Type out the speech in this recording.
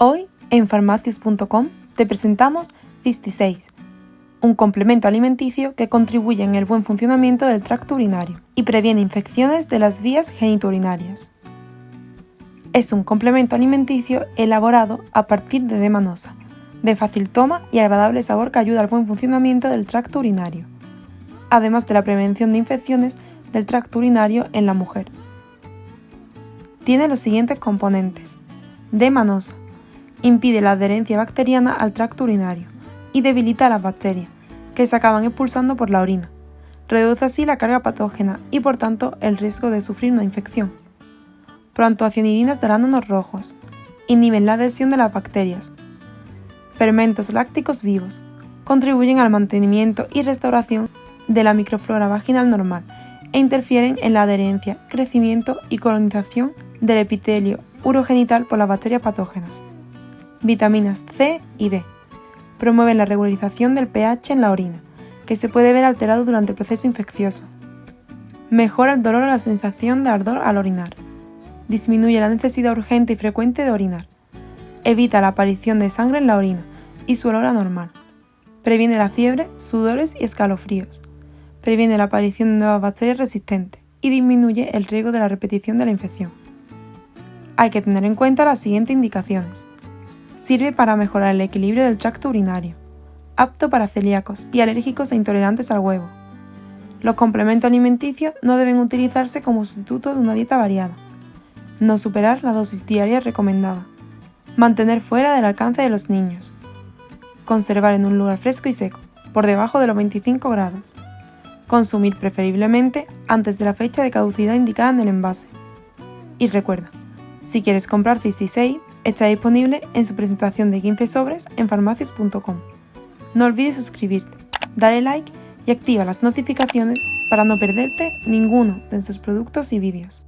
Hoy en farmacias.com te presentamos 56, un complemento alimenticio que contribuye en el buen funcionamiento del tracto urinario y previene infecciones de las vías genitourinarias. Es un complemento alimenticio elaborado a partir de demanosa, de fácil toma y agradable sabor que ayuda al buen funcionamiento del tracto urinario, además de la prevención de infecciones del tracto urinario en la mujer. Tiene los siguientes componentes. Demanosa, impide la adherencia bacteriana al tracto urinario y debilita las bacterias, que se acaban expulsando por la orina. Reduce así la carga patógena y por tanto el riesgo de sufrir una infección. Proantoacianidinas de arándanos rojos. Inhiben la adhesión de las bacterias. Fermentos lácticos vivos. Contribuyen al mantenimiento y restauración de la microflora vaginal normal e interfieren en la adherencia, crecimiento y colonización del epitelio urogenital por las bacterias patógenas vitaminas C y D. Promueven la regularización del pH en la orina, que se puede ver alterado durante el proceso infeccioso. Mejora el dolor o la sensación de ardor al orinar. Disminuye la necesidad urgente y frecuente de orinar. Evita la aparición de sangre en la orina y su olor anormal. Previene la fiebre, sudores y escalofríos. Previene la aparición de nuevas bacterias resistentes y disminuye el riesgo de la repetición de la infección. Hay que tener en cuenta las siguientes indicaciones. Sirve para mejorar el equilibrio del tracto urinario. Apto para celíacos y alérgicos e intolerantes al huevo. Los complementos alimenticios no deben utilizarse como sustituto de una dieta variada. No superar la dosis diaria recomendada. Mantener fuera del alcance de los niños. Conservar en un lugar fresco y seco, por debajo de los 25 grados. Consumir preferiblemente antes de la fecha de caducidad indicada en el envase. Y recuerda, si quieres comprar 66, Está disponible en su presentación de 15 sobres en farmacias.com. No olvides suscribirte, darle like y activa las notificaciones para no perderte ninguno de sus productos y vídeos.